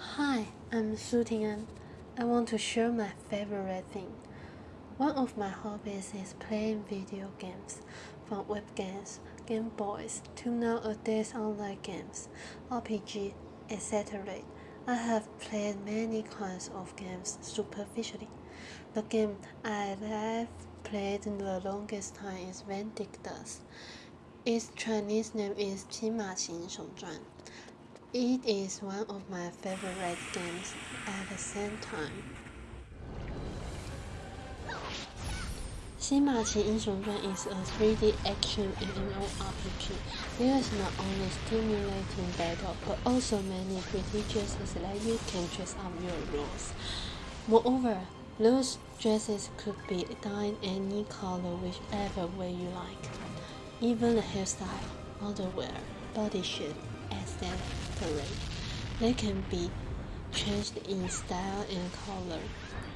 Hi, I'm Su Ting'an. I want to share my favorite thing. One of my hobbies is playing video games, from web games, Game Boys, to nowadays online games, RPG, etc. I have played many kinds of games superficially. The game I have played the longest time is Vindictus. Its Chinese name is 骑马行雄传 It is one of my favorite games at the same time. 西马奇英雄传 is a 3D action MMORPG. There is not only stimulating battle, but also many pretty dresses that you can dress up your roles. Moreover, those dresses could be done any color whichever way you like. Even the hairstyle, underwear, body shape, etc. They can be changed in style and color.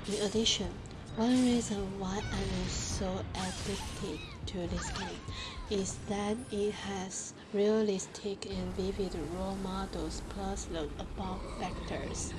In addition, one reason why I am so addicted to this game is that it has realistic and vivid role models plus the above factors.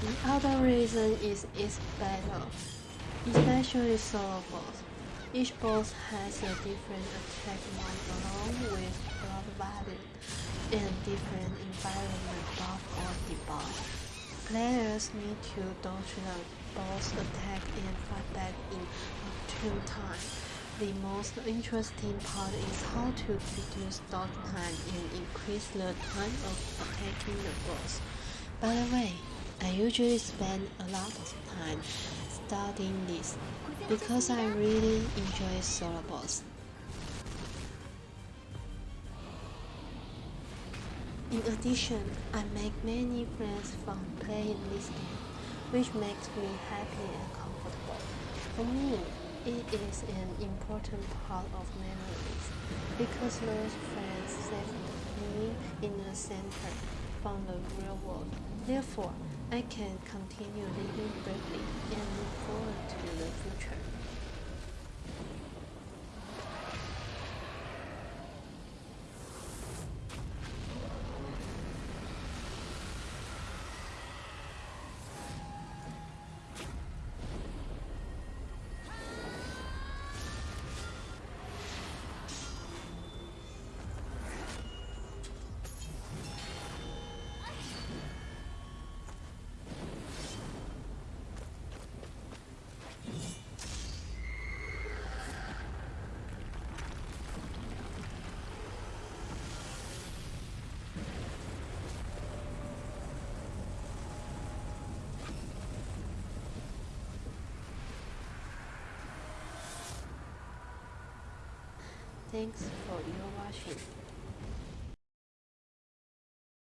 The other reason is its battle, especially solo boss. Each boss has a different attack one along with blood value and different environment buff or debuff. Players need to dodge the boss attack and fight back in optimum time. The most interesting part is how to reduce dodge time and increase the time of attacking the boss. By the way, I usually spend a lot of time studying this because I really enjoy solo boss. In addition, I make many friends from playing this game, which makes me happy and comfortable. For me, it is an important part of memories because those friends saved me in the center from the real world. Therefore, I can continue living bravely and look forward to the future. Thanks for your watching.